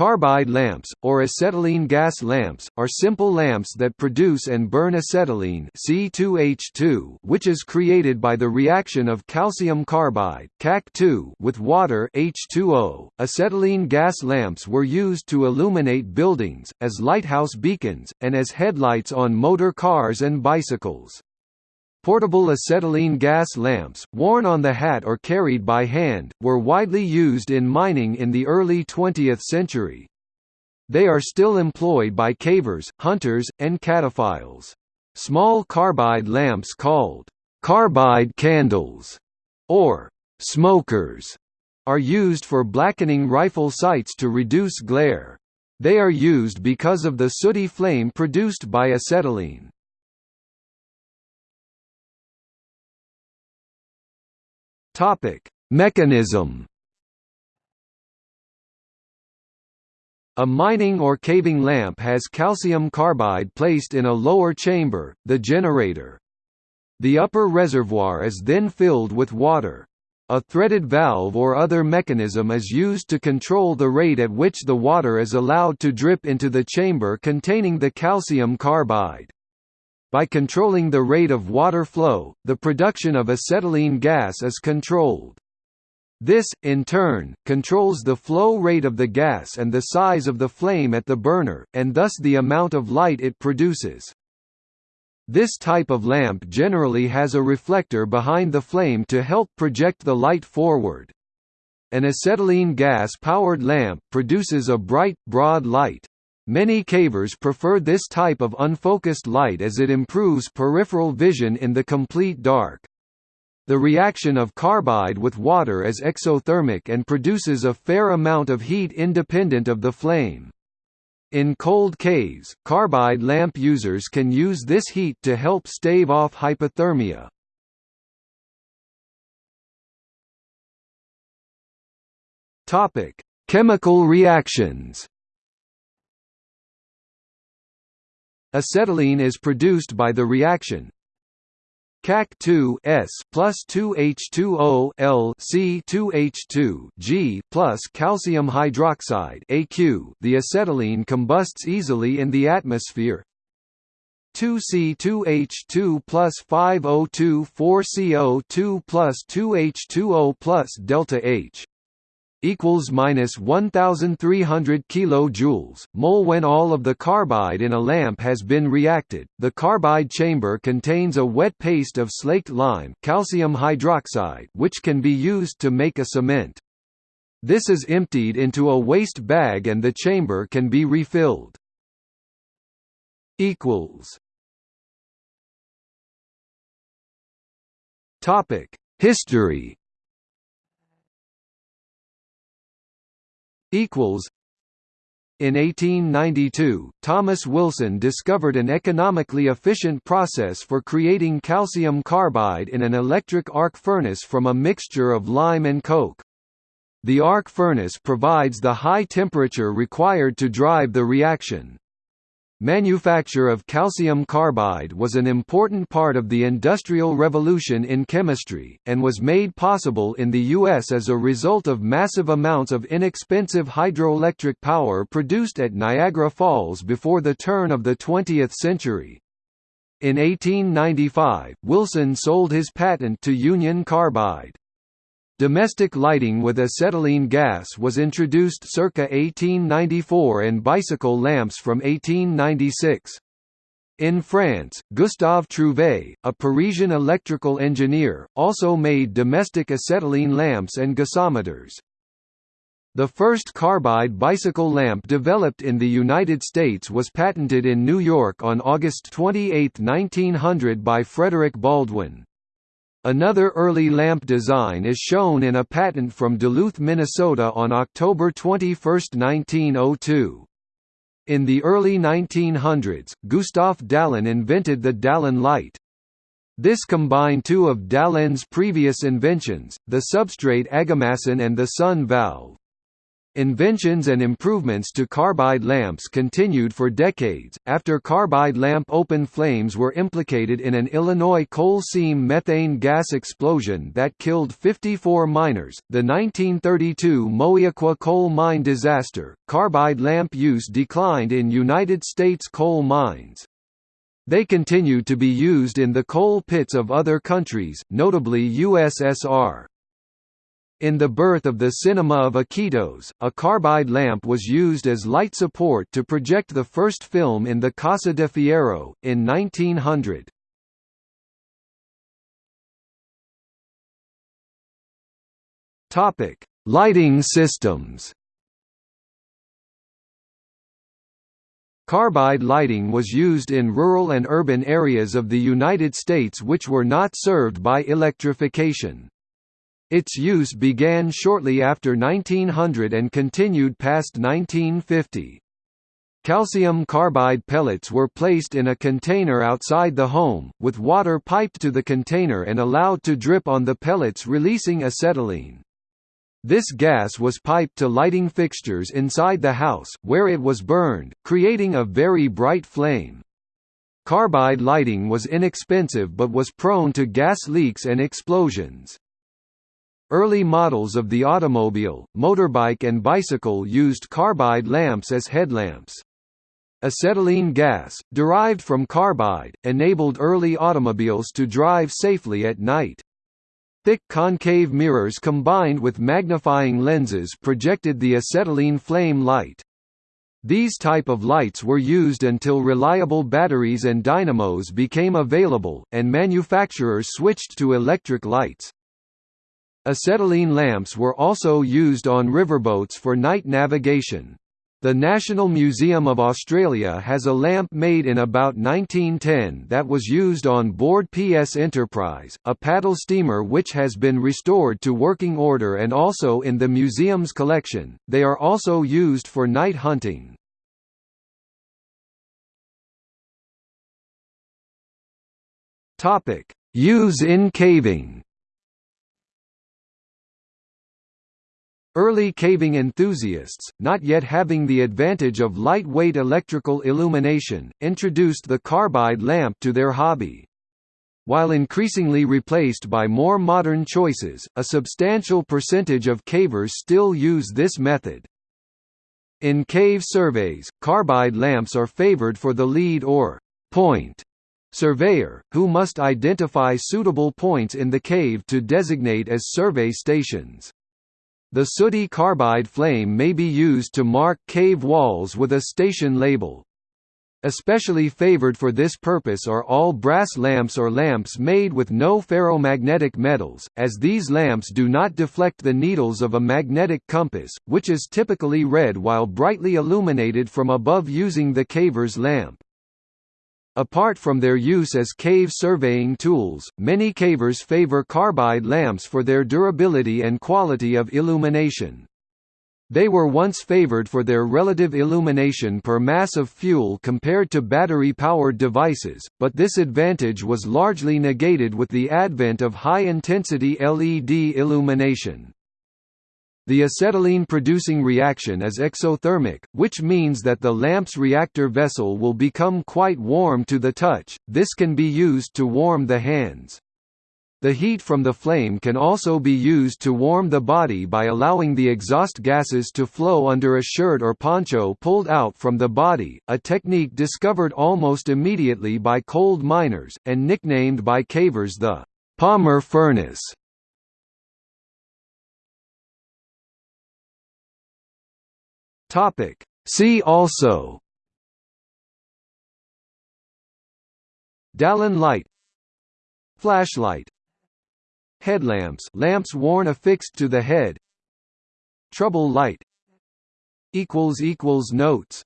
Carbide lamps, or acetylene gas lamps, are simple lamps that produce and burn acetylene C2H2 which is created by the reaction of calcium carbide CaC2 with water H2O. Acetylene gas lamps were used to illuminate buildings, as lighthouse beacons, and as headlights on motor cars and bicycles. Portable acetylene gas lamps, worn on the hat or carried by hand, were widely used in mining in the early 20th century. They are still employed by cavers, hunters, and cataphiles. Small carbide lamps called carbide candles or smokers are used for blackening rifle sights to reduce glare. They are used because of the sooty flame produced by acetylene. Topic: Mechanism. A mining or caving lamp has calcium carbide placed in a lower chamber, the generator. The upper reservoir is then filled with water. A threaded valve or other mechanism is used to control the rate at which the water is allowed to drip into the chamber containing the calcium carbide. By controlling the rate of water flow, the production of acetylene gas is controlled. This, in turn, controls the flow rate of the gas and the size of the flame at the burner, and thus the amount of light it produces. This type of lamp generally has a reflector behind the flame to help project the light forward. An acetylene gas-powered lamp produces a bright, broad light. Many cavers prefer this type of unfocused light as it improves peripheral vision in the complete dark. The reaction of carbide with water is exothermic and produces a fair amount of heat independent of the flame. In cold caves, carbide lamp users can use this heat to help stave off hypothermia. Chemical reactions Acetylene is produced by the reaction CaC2 S plus 2H2O L C 2H2 G plus calcium hydroxide AQ. The acetylene combusts easily in the atmosphere. 2C2H2 plus 5O2 4CO2 plus 2H2O plus delta H equals minus 1300 kilojoules. Mole when all of the carbide in a lamp has been reacted the carbide chamber contains a wet paste of slaked lime calcium hydroxide which can be used to make a cement. This is emptied into a waste bag and the chamber can be refilled. Equals. Topic. History equals in 1892, Thomas Wilson discovered an economically efficient process for creating calcium carbide in an electric arc furnace from a mixture of lime and coke. The arc furnace provides the high temperature required to drive the reaction. Manufacture of calcium carbide was an important part of the Industrial Revolution in chemistry, and was made possible in the U.S. as a result of massive amounts of inexpensive hydroelectric power produced at Niagara Falls before the turn of the 20th century. In 1895, Wilson sold his patent to Union Carbide. Domestic lighting with acetylene gas was introduced circa 1894 and bicycle lamps from 1896. In France, Gustave Trouvé, a Parisian electrical engineer, also made domestic acetylene lamps and gasometers. The first carbide bicycle lamp developed in the United States was patented in New York on August 28, 1900 by Frederick Baldwin. Another early lamp design is shown in a patent from Duluth, Minnesota on October 21, 1902. In the early 1900s, Gustaf Dalén invented the Dalén light. This combined two of Dalén's previous inventions, the substrate Agamassan and the sun valve. Inventions and improvements to carbide lamps continued for decades, after carbide lamp open flames were implicated in an Illinois coal seam methane gas explosion that killed 54 miners. The 1932 Moweaqua coal mine disaster, carbide lamp use declined in United States coal mines. They continue to be used in the coal pits of other countries, notably USSR. In the birth of the cinema of Iquitos, a carbide lamp was used as light support to project the first film in the Casa de Fierro, in 1900. Lighting systems Carbide lighting was used in rural and urban areas of the United States which were not served by electrification. Its use began shortly after 1900 and continued past 1950. Calcium carbide pellets were placed in a container outside the home, with water piped to the container and allowed to drip on the pellets releasing acetylene. This gas was piped to lighting fixtures inside the house, where it was burned, creating a very bright flame. Carbide lighting was inexpensive but was prone to gas leaks and explosions. Early models of the automobile, motorbike and bicycle used carbide lamps as headlamps. Acetylene gas, derived from carbide, enabled early automobiles to drive safely at night. Thick concave mirrors combined with magnifying lenses projected the acetylene flame light. These type of lights were used until reliable batteries and dynamos became available, and manufacturers switched to electric lights. Acetylene lamps were also used on riverboats for night navigation. The National Museum of Australia has a lamp made in about 1910 that was used on board PS Enterprise, a paddle steamer which has been restored to working order and also in the museum's collection. They are also used for night hunting. Topic: Use in caving. Early caving enthusiasts, not yet having the advantage of lightweight electrical illumination, introduced the carbide lamp to their hobby. While increasingly replaced by more modern choices, a substantial percentage of cavers still use this method. In cave surveys, carbide lamps are favored for the lead or point surveyor, who must identify suitable points in the cave to designate as survey stations. The sooty carbide flame may be used to mark cave walls with a station label. Especially favored for this purpose are all brass lamps or lamps made with no ferromagnetic metals, as these lamps do not deflect the needles of a magnetic compass, which is typically read while brightly illuminated from above using the caver's lamp. Apart from their use as cave surveying tools, many cavers favor carbide lamps for their durability and quality of illumination. They were once favored for their relative illumination per mass of fuel compared to battery-powered devices, but this advantage was largely negated with the advent of high-intensity LED illumination. The acetylene-producing reaction is exothermic, which means that the lamp's reactor vessel will become quite warm to the touch, this can be used to warm the hands. The heat from the flame can also be used to warm the body by allowing the exhaust gases to flow under a shirt or poncho pulled out from the body, a technique discovered almost immediately by cold miners, and nicknamed by cavers the Palmer furnace. Topic. See also. Dalén light. Flashlight. Headlamps. Lamps worn affixed to the head. Trouble light. Notes